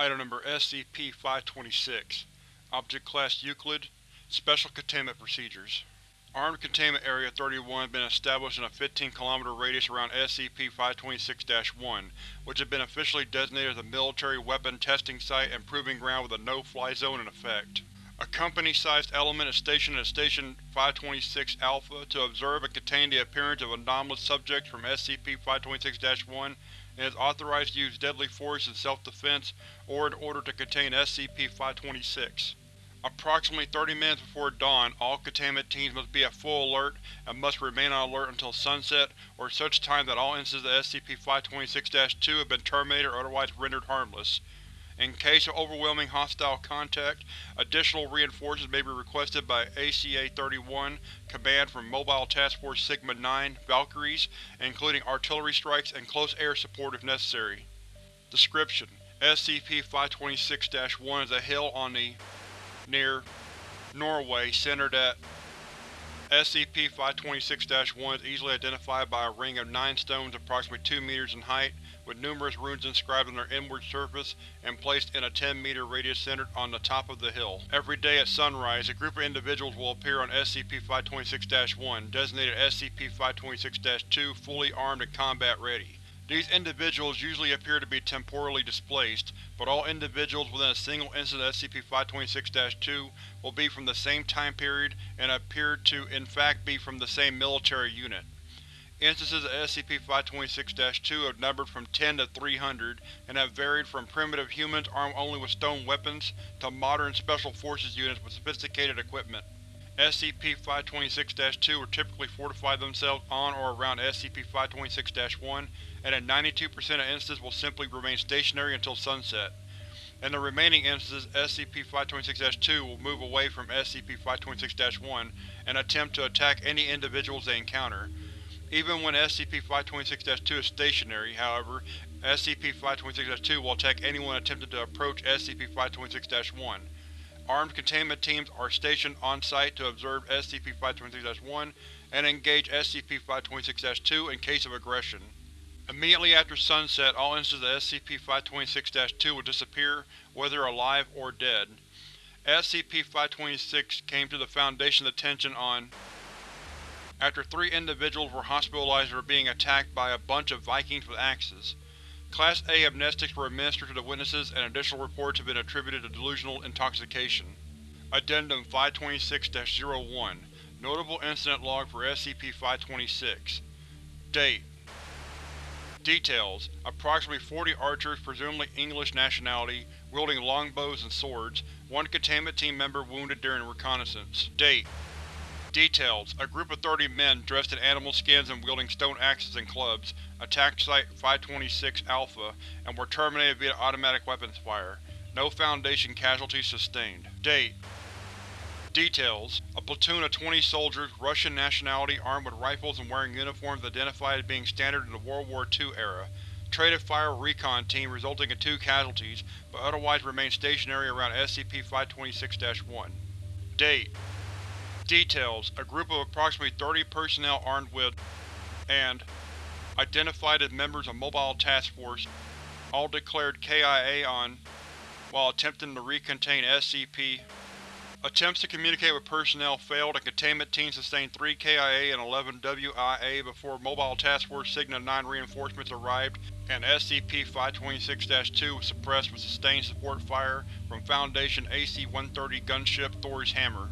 Item Number SCP-526 Object Class Euclid Special Containment Procedures Armed Containment Area 31 has been established in a 15 km radius around SCP-526-1, which has been officially designated as a Military Weapon Testing Site and Proving Ground with a No-Fly Zone in effect. A company-sized element is stationed at Station 526-Alpha to observe and contain the appearance of anomalous subjects from SCP-526-1 and is authorized to use deadly force in self-defense or in order to contain SCP-526. Approximately 30 minutes before dawn, all containment teams must be at full alert and must remain on alert until sunset or such time that all instances of SCP-526-2 have been terminated or otherwise rendered harmless. In case of overwhelming hostile contact, additional reinforcements may be requested by ACA-31 Command from Mobile Task Force Sigma-9 Valkyries, including artillery strikes and close air support if necessary. Description: SCP-526-1 is a hill on the near Norway centered at SCP-526-1 is easily identified by a ring of nine stones approximately 2 meters in height, with numerous runes inscribed on their inward surface and placed in a 10-meter radius centered on the top of the hill. Every day at sunrise, a group of individuals will appear on SCP-526-1, designated SCP-526-2, fully armed and combat-ready. These individuals usually appear to be temporally displaced, but all individuals within a single instance of SCP-526-2 will be from the same time period and appear to in fact be from the same military unit. Instances of SCP-526-2 have numbered from 10 to 300 and have varied from primitive humans armed only with stone weapons to modern Special Forces units with sophisticated equipment. SCP-526-2 will typically fortify themselves on or around SCP-526-1, and in 92% of instances will simply remain stationary until sunset. In the remaining instances, SCP-526-2 will move away from SCP-526-1 and attempt to attack any individuals they encounter. Even when SCP-526-2 is stationary, however, SCP-526-2 will attack anyone attempting to approach SCP-526-1. Armed containment teams are stationed on-site to observe SCP-526-1 and engage SCP-526-2 in case of aggression. Immediately after sunset, all instances of SCP-526-2 will disappear, whether alive or dead. SCP-526 came to the Foundation's attention on after three individuals were hospitalized for being attacked by a bunch of Vikings with axes. Class A amnestics were administered to the witnesses and additional reports have been attributed to delusional intoxication. Addendum 526-01 Notable Incident Log for SCP-526 Date Details: Approximately 40 archers, presumably English nationality, wielding longbows and swords, one containment team member wounded during reconnaissance. Date Details: A group of 30 men, dressed in animal skins and wielding stone axes and clubs, attacked Site-526-Alpha and were terminated via automatic weapons fire. No Foundation casualties sustained. Date Details: A platoon of 20 soldiers, Russian nationality, armed with rifles and wearing uniforms identified as being standard in the World War II era. Traded fire recon team resulting in two casualties, but otherwise remained stationary around SCP-526-1. Date Details: A group of approximately 30 personnel armed with and identified as members of Mobile Task Force, all declared KIA on while attempting to recontain SCP. Attempts to communicate with personnel failed and containment teams sustained 3 KIA and 11 WIA before Mobile Task Force Sigma-9 reinforcements arrived and SCP-526-2 was suppressed with sustained support fire from Foundation AC-130 gunship Thor's Hammer.